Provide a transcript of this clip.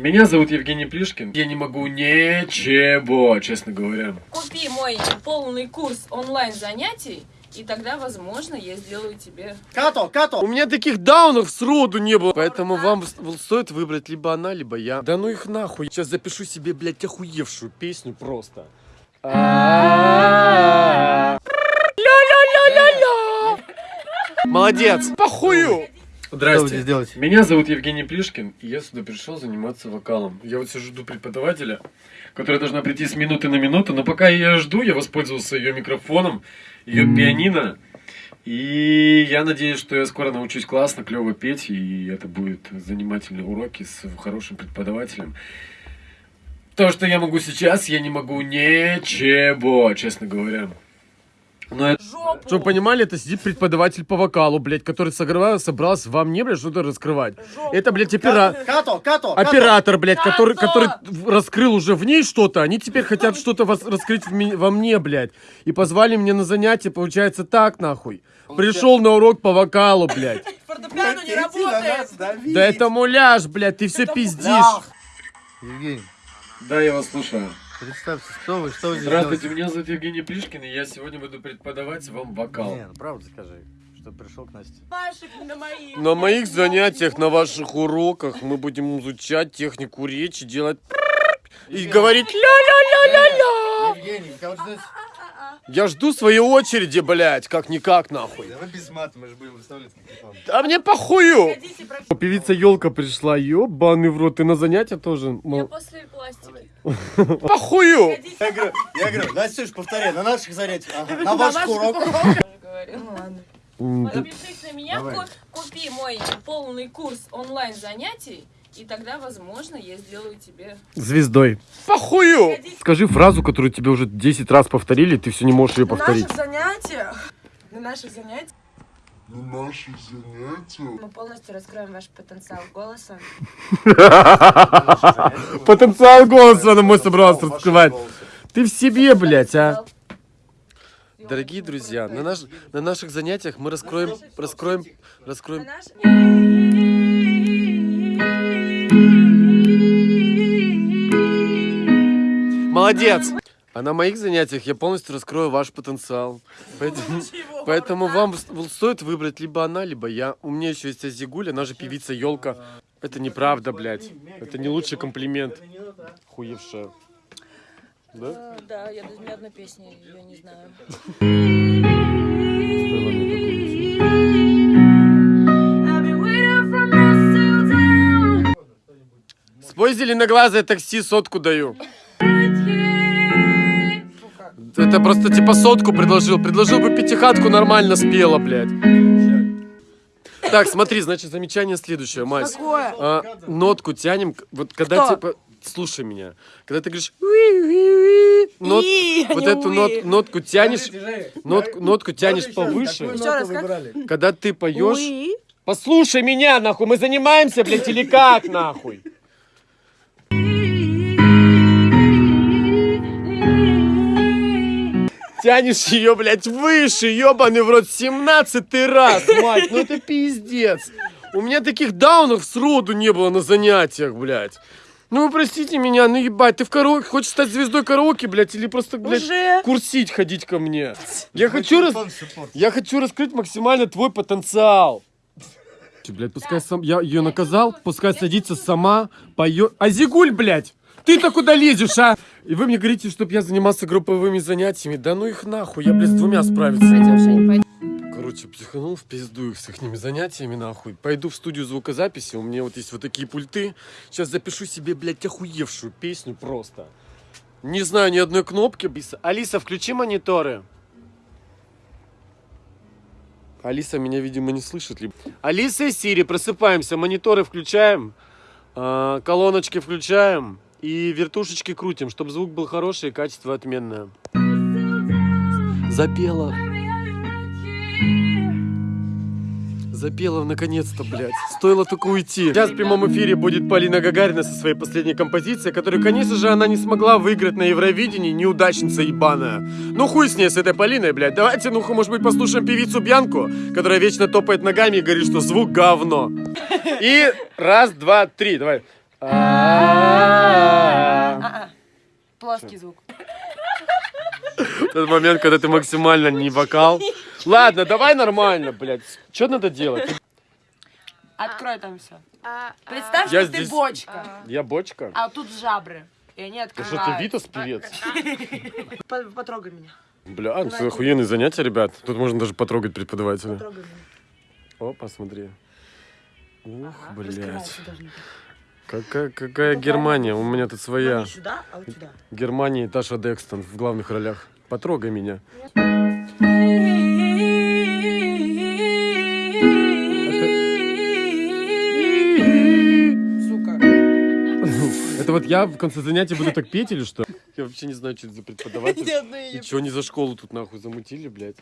Меня зовут Евгений Плишкин. Я не могу ничего, честно говоря. Купи мой полный курс онлайн занятий, и тогда, возможно, я сделаю тебе... Като, като! У меня таких даунов сроду не было. Поэтому вам стоит выбрать либо она, либо я. Да ну их нахуй. Сейчас запишу себе, блядь, охуевшую песню просто. Ля-ля-ля-ля-ля. Молодец. Похую. Что вы здесь делаете? Меня зовут Евгений Плишкин, и я сюда пришел заниматься вокалом. Я вот сижу жду преподавателя, которая должна прийти с минуты на минуту, но пока я ее жду, я воспользовался ее микрофоном, ее пианино, и я надеюсь, что я скоро научусь классно, клево петь, и это будут занимательные уроки с хорошим преподавателем. То, что я могу сейчас, я не могу ничего, честно говоря. Но это... Жопу! Чтобы вы понимали, это сидит преподаватель по вокалу, блядь, который согревал, собрался вам не, блядь, что-то раскрывать. Жопу. Это, блядь, опера... Като, като! оператор, блядь, который, Като! который раскрыл уже в ней что-то, они теперь хотят что-то вас- раскрыть во мне, блядь. И позвали меня на занятие, получается так, нахуй. Пришел на урок по вокалу, блядь. Фортепиано не работает! Да это муляж, блядь, ты все пиздишь. Евгений, Да, я вас слушаю. Представьте, что вы, что вы здесь Здравствуйте, меня зовут Евгений Плишкин, и я сегодня буду преподавать вам вокал. Не, ну правду скажи, что пришел к Насте. Ваших на моих. На моих занятиях, на ваших уроках мы будем изучать технику речи, делать и говорить ля-ля-ля-ля-ля. Евгений, кого здесь? Я жду своей очереди, блядь, как-никак, нахуй. Давай без мата, мы же будем выставлять какие-то. А мне похую. Певица Елка пришла, ёбаный в рот, ты на занятия тоже? Я после пластики. Похую. Я говорю, я говорю, Настюш, повторяй, на наших занятиях, ага, на на ваших уроках. Ну ладно. Подпишись на меня, Давай. купи мой полный курс онлайн занятий, и тогда, возможно, я сделаю тебе... Звездой. Похую. Скажи фразу, которую тебе уже 10 раз повторили, ты все не можешь ее На повторить. наших занятиях... На наших занятиях На наших занятиях Мы полностью раскроем ваш потенциал голоса. Потенциал голоса на мой собрался раскрывать. Ты в себе, блядь, а. Дорогие друзья, на, наш, на наших занятиях мы раскроем, раскроем, раскроем Молодец! А на моих занятиях я полностью раскрою ваш потенциал. Поэтому, поэтому вам стоит выбрать либо она, либо я. У меня еще есть Азигуль, она же певица Елка. Это неправда, блядь. Это не лучший комплимент. Хуевшая. Да? Э, Да, я даже ни одной песни ее не знаю. Спой зеленоглазое такси, сотку даю. Это просто типа сотку предложил. Предложил бы пятихатку, нормально спела, блядь. Так, смотри, значит, замечание следующее, Мась. А, нотку тянем, вот когда Кто? типа... Слушай меня. Когда ты говоришь... нот- И, вот эту нот- нотку тянешь, нотку, нотку тянешь повыше. Еще раз, как? Когда ты поешь... Уи. Послушай меня, нахуй, мы занимаемся, блядь, или как, нахуй? Тянешь ее, блядь, выше, ебаный в рот, 17 раз, мать, ну это пиздец. У меня таких даунов сроду не было на занятиях, блядь. Ну вы простите меня, ну ебать, ты в караоке, хочешь стать звездой караоке, блядь, или просто, блядь, Уже. курсить ходить ко мне? Я хочу раз... Я хочу раскрыть максимально твой потенциал. Блядь, пускай сам... Я ее наказал, пускай садится сама, поет... Азигуль, блядь! Ты-то куда лезешь, а? И вы мне говорите, чтобы я занимался групповыми занятиями. Да ну их нахуй, я, блядь, с двумя справиться Пойдем. Жень, пойдем. Короче, психанул в пизду их с их занятиями, нахуй. Пойду в студию звукозаписи, у меня вот есть вот такие пульты. Сейчас запишу себе, блядь, охуевшую песню просто. Не знаю ни одной кнопки. Алиса, Алиса, включи мониторы. Алиса меня, видимо, не слышит. Либо... Алиса и Сири, просыпаемся, мониторы включаем, а, колоночки включаем и вертушечки крутим, чтобы звук был хороший и качество отменное. Запела. Запела наконец-то, блядь. Стоило только уйти. Сейчас в прямом эфире будет Полина Гагарина со своей последней композицией, которую, конечно же, она не смогла выиграть на Евровидении, неудачница ебаная. Ну хуй с ней, с этой Полиной, блядь. Давайте, ну может быть, послушаем певицу Бьянку, которая вечно топает ногами и говорит, что звук говно. И раз, два, три, давай. Плоский звук. Тот момент, когда ты максимально не вокал. Ладно, давай нормально, блядь. Что надо делать? Открой там все. Представь, Я что ты бочка, Я бочка? а тут жабры. И они Ты что, ты. Витас певец? По- Потрогай меня. Бля, ну, это охуенные занятия, ребят. Тут можно даже потрогать преподавателя. Потрогай меня. О, посмотри. Ух, блядь. Какая, какая Германия? У меня тут своя. не сюда, а вот сюда. Германия и Таша Декстон в главных ролях. Потрогай меня. Сука. Это вот я в конце занятия буду так петь или что? Я вообще не знаю, что это за преподаватель. И что они за школу тут нахуй замутили, блядь?